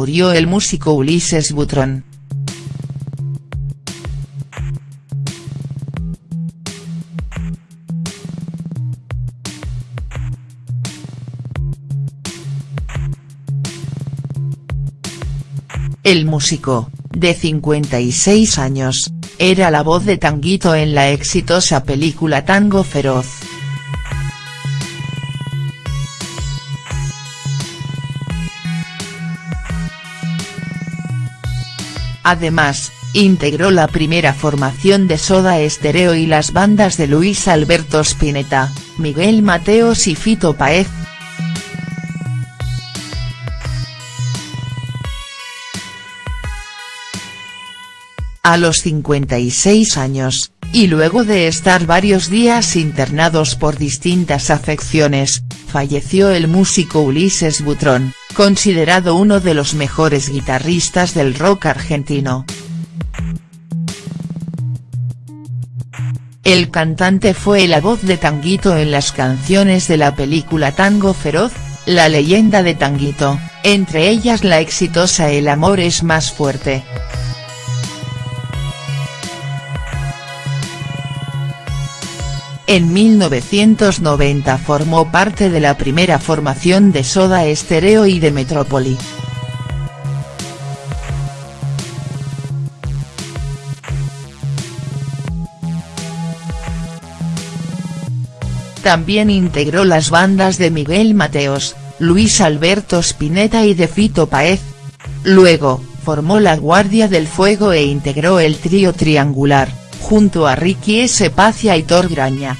murió el músico Ulises Butrón. El músico, de 56 años, era la voz de Tanguito en la exitosa película Tango Feroz. Además, integró la primera formación de Soda Estéreo y las bandas de Luis Alberto Spinetta, Miguel Mateos y Fito Paez. A los 56 años, y luego de estar varios días internados por distintas afecciones, falleció el músico Ulises Butrón, considerado uno de los mejores guitarristas del rock argentino. El cantante fue la voz de Tanguito en las canciones de la película Tango Feroz, La leyenda de Tanguito, entre ellas la exitosa El amor es más fuerte. En 1990 formó parte de la primera formación de Soda Stereo y de Metrópoli. También integró las bandas de Miguel Mateos, Luis Alberto Spinetta y de Fito Paez. Luego, formó la Guardia del Fuego e integró el trío triangular junto a Ricky S. Paz y Aitor Graña.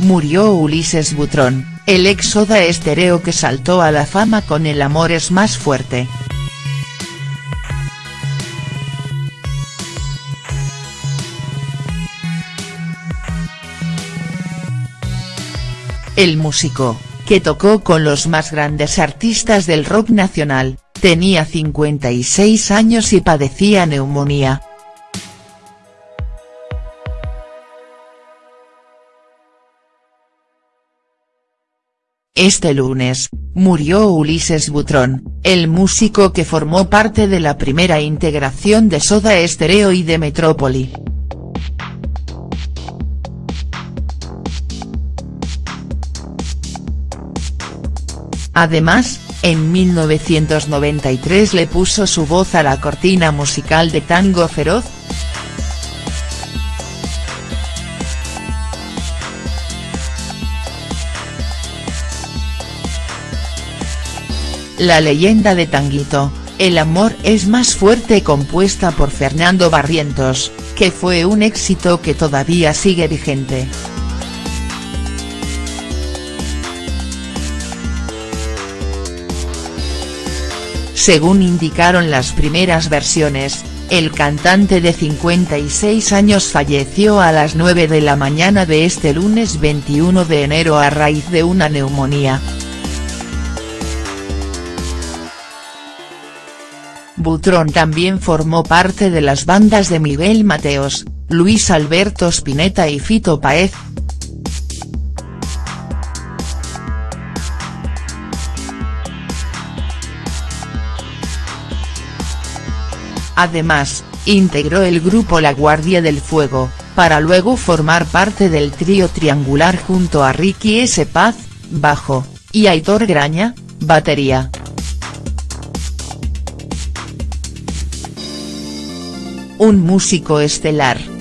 Murió Ulises Butrón, el ex Estereo que saltó a la fama con El amor es más fuerte. El músico, que tocó con los más grandes artistas del rock nacional, Tenía 56 años y padecía neumonía. Este lunes, murió Ulises Butrón, el músico que formó parte de la primera integración de Soda Stereo y de Metrópoli. Además, en 1993 le puso su voz a la cortina musical de Tango Feroz. La leyenda de Tanguito, El amor es más fuerte compuesta por Fernando Barrientos, que fue un éxito que todavía sigue vigente. Según indicaron las primeras versiones, el cantante de 56 años falleció a las 9 de la mañana de este lunes 21 de enero a raíz de una neumonía. Butrón también formó parte de las bandas de Miguel Mateos, Luis Alberto Spinetta y Fito Paez, Además, integró el grupo La Guardia del Fuego, para luego formar parte del trío triangular junto a Ricky S. Paz, bajo, y Aitor Graña, batería. Un músico estelar.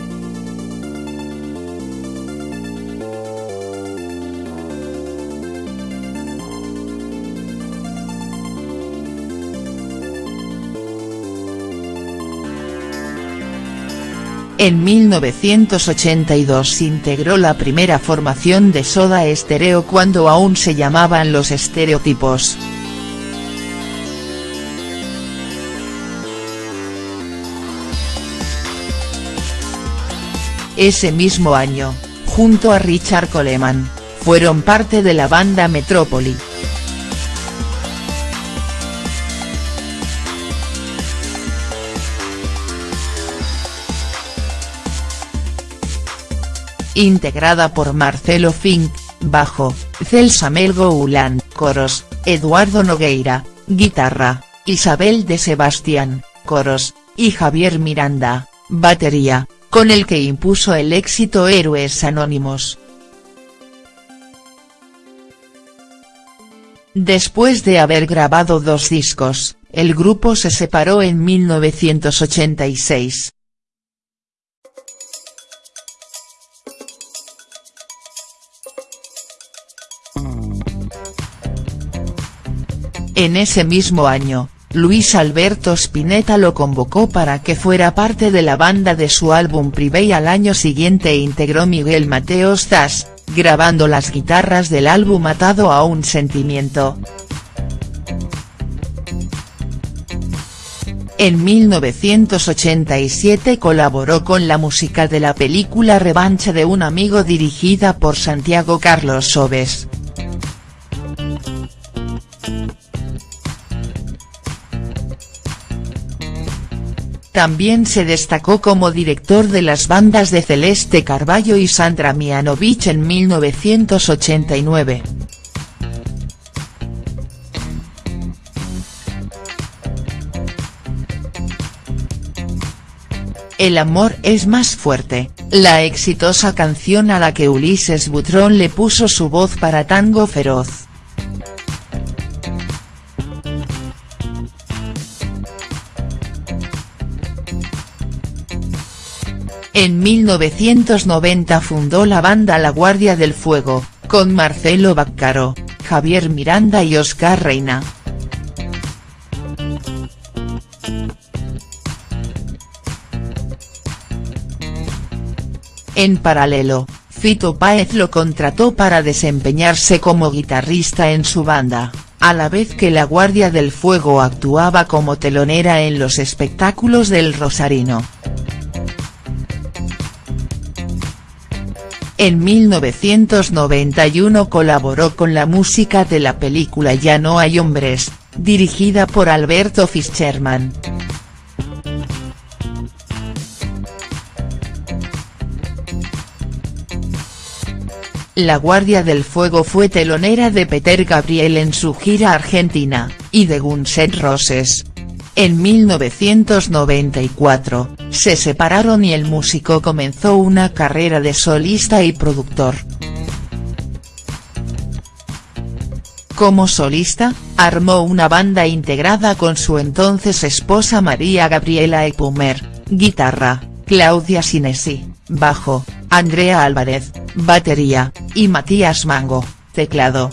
En 1982 integró la primera formación de Soda Stereo cuando aún se llamaban Los Estereotipos. Ese mismo año, junto a Richard Coleman, fueron parte de la banda Metrópoli. Integrada por Marcelo Fink, bajo, Celsa Melgo Ulan, coros, Eduardo Nogueira, guitarra, Isabel de Sebastián, coros, y Javier Miranda, batería, con el que impuso el éxito Héroes Anónimos. Después de haber grabado dos discos, el grupo se separó en 1986. En ese mismo año, Luis Alberto Spinetta lo convocó para que fuera parte de la banda de su álbum Privé y al año siguiente integró Miguel Mateo Zas, grabando las guitarras del álbum Atado a un sentimiento. En 1987 colaboró con la música de la película Revancha de un amigo dirigida por Santiago Carlos Sobes. También se destacó como director de las bandas de Celeste Carballo y Sandra Mianovich en 1989. El amor es más fuerte, la exitosa canción a la que Ulises Butrón le puso su voz para Tango Feroz. En 1990 fundó la banda La Guardia del Fuego, con Marcelo Baccaro, Javier Miranda y Oscar Reina. En paralelo, Fito Páez lo contrató para desempeñarse como guitarrista en su banda, a la vez que la Guardia del Fuego actuaba como telonera en los espectáculos del Rosarino. En 1991 colaboró con la música de la película Ya no hay hombres, dirigida por Alberto Fischerman. La Guardia del Fuego fue telonera de Peter Gabriel en su gira argentina, y de Guns N' Roses. En 1994, se separaron y el músico comenzó una carrera de solista y productor. Como solista, armó una banda integrada con su entonces esposa María Gabriela Epumer, guitarra, Claudia Sinesi, bajo, Andrea Álvarez, batería, y Matías Mango, teclado.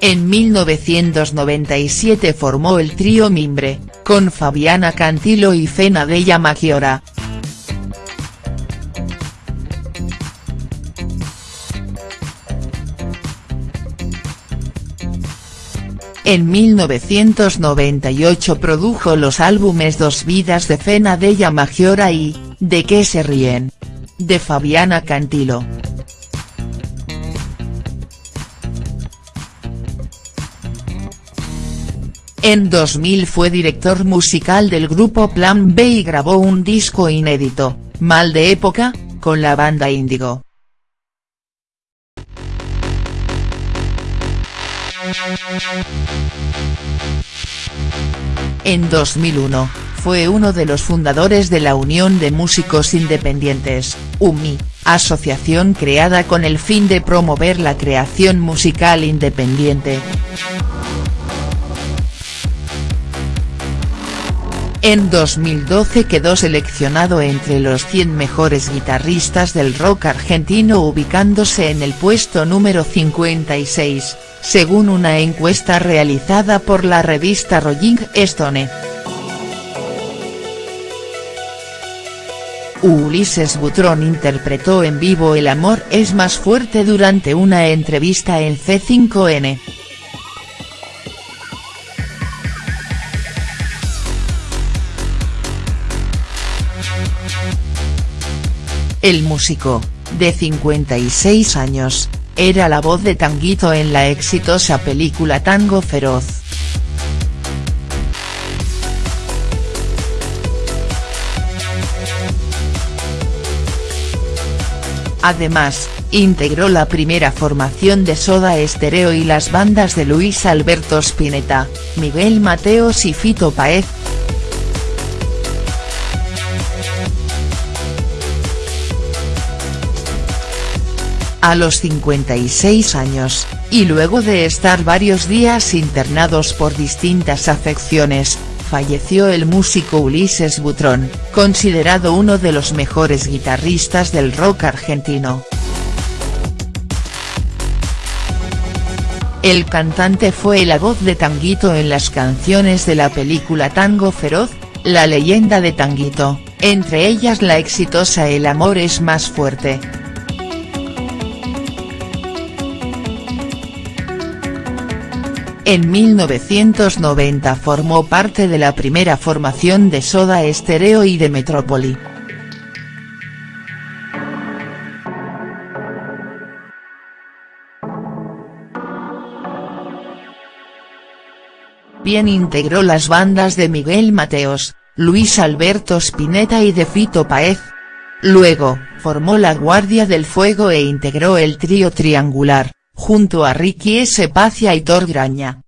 En 1997 formó el trío Mimbre, con Fabiana Cantilo y Fena Della Maggiora. En 1998 produjo los álbumes Dos vidas de Fena Della Maggiora y, ¿De qué se ríen?, de Fabiana Cantilo. En 2000 fue director musical del grupo Plan B y grabó un disco inédito, Mal de época, con la banda Índigo. En 2001, fue uno de los fundadores de la Unión de Músicos Independientes, UMI, asociación creada con el fin de promover la creación musical independiente. En 2012 quedó seleccionado entre los 100 mejores guitarristas del rock argentino ubicándose en el puesto número 56, según una encuesta realizada por la revista Rolling Stone. Ulises Butrón interpretó en vivo El amor es más fuerte durante una entrevista en C5N. El músico, de 56 años, era la voz de Tanguito en la exitosa película Tango Feroz. Además, integró la primera formación de Soda Stereo y las bandas de Luis Alberto Spinetta, Miguel Mateos y Fito Paez. A los 56 años, y luego de estar varios días internados por distintas afecciones, falleció el músico Ulises Butrón, considerado uno de los mejores guitarristas del rock argentino. El cantante fue la voz de Tanguito en las canciones de la película Tango Feroz, la leyenda de Tanguito, entre ellas la exitosa El amor es más fuerte. En 1990 formó parte de la primera formación de Soda Stereo y de Metrópoli. Bien integró las bandas de Miguel Mateos, Luis Alberto Spinetta y de Fito Paez. Luego, formó la Guardia del Fuego e integró el trío triangular, junto a Ricky S. Paz y Aitor Graña.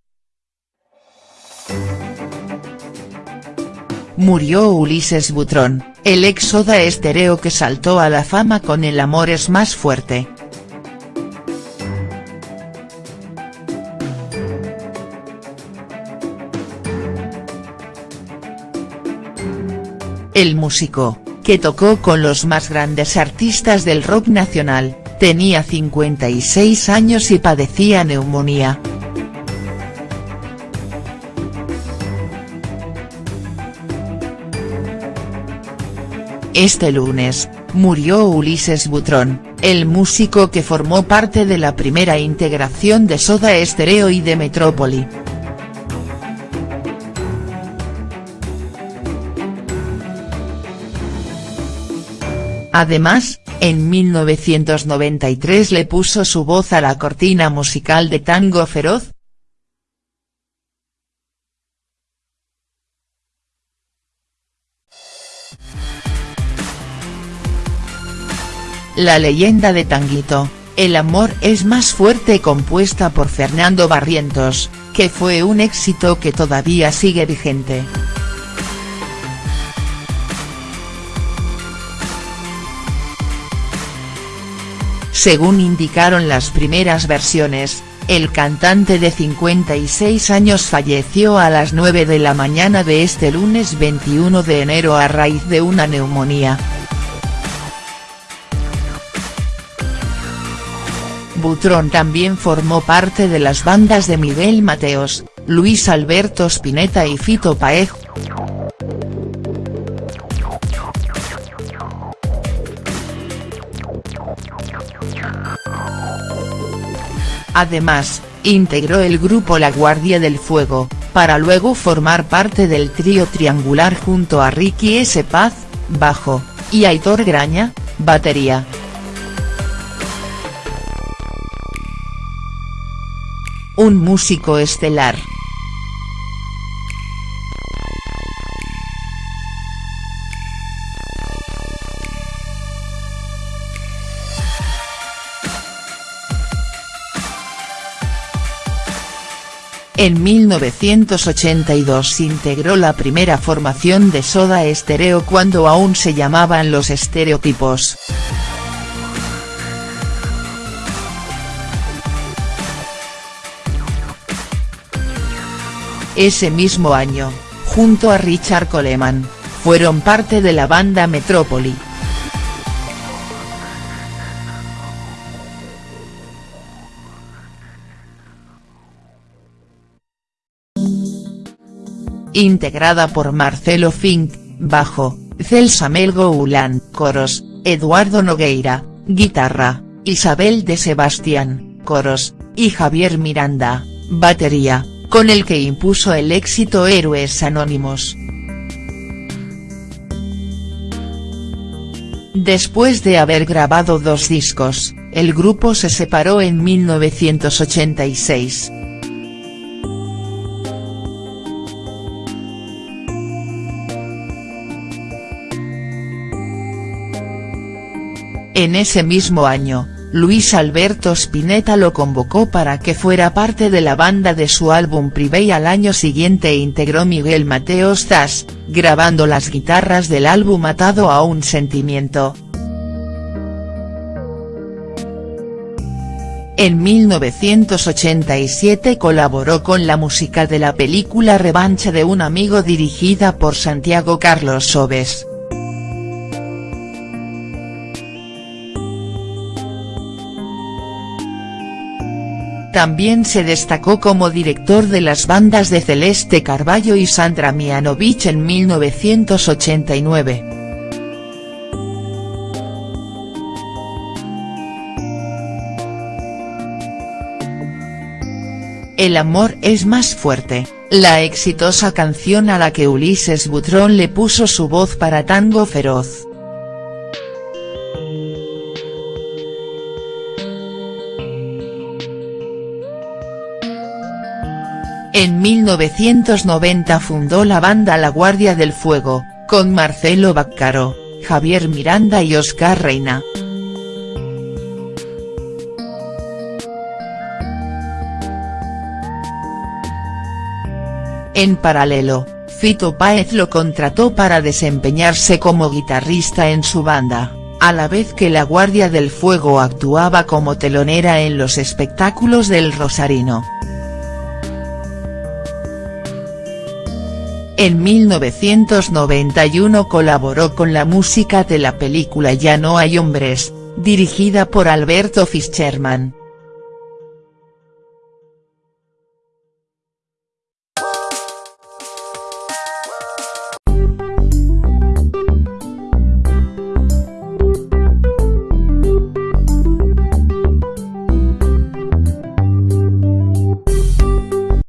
Murió Ulises Butrón, el ex Soda Estereo que saltó a la fama con El amor es más fuerte. El músico, que tocó con los más grandes artistas del rock nacional, Tenía 56 años y padecía neumonía. Este lunes, murió Ulises Butrón, el músico que formó parte de la primera integración de Soda Stereo y de Metrópoli. Además, en 1993 le puso su voz a la cortina musical de Tango Feroz. La leyenda de Tanguito, El amor es más fuerte compuesta por Fernando Barrientos, que fue un éxito que todavía sigue vigente. Según indicaron las primeras versiones, el cantante de 56 años falleció a las 9 de la mañana de este lunes 21 de enero a raíz de una neumonía. Butrón también formó parte de las bandas de Miguel Mateos, Luis Alberto Spinetta y Fito Paez, Además, integró el grupo La Guardia del Fuego, para luego formar parte del trío triangular junto a Ricky S. Paz, bajo, y Aitor Graña, batería. Un músico estelar. En 1982 integró la primera formación de Soda Stereo cuando aún se llamaban Los Estereotipos. Ese mismo año, junto a Richard Coleman, fueron parte de la banda Metrópoli. Integrada por Marcelo Fink, bajo, Celsa Melgo Ulan, coros, Eduardo Nogueira, guitarra, Isabel de Sebastián, coros, y Javier Miranda, batería, con el que impuso el éxito Héroes Anónimos. Después de haber grabado dos discos, el grupo se separó en 1986. En ese mismo año, Luis Alberto Spinetta lo convocó para que fuera parte de la banda de su álbum Privé y al año siguiente integró Miguel Mateo Stas, grabando las guitarras del álbum Atado a un sentimiento. En 1987 colaboró con la música de la película Revancha de un amigo dirigida por Santiago Carlos Sobes. También se destacó como director de las bandas de Celeste Carballo y Sandra Mianovich en 1989. El amor es más fuerte, la exitosa canción a la que Ulises Butrón le puso su voz para Tango Feroz. En 1990 fundó la banda La Guardia del Fuego, con Marcelo Baccaro, Javier Miranda y Oscar Reina. En paralelo, Fito Páez lo contrató para desempeñarse como guitarrista en su banda, a la vez que la Guardia del Fuego actuaba como telonera en los espectáculos del Rosarino. En 1991 colaboró con la música de la película Ya no hay hombres, dirigida por Alberto Fischerman.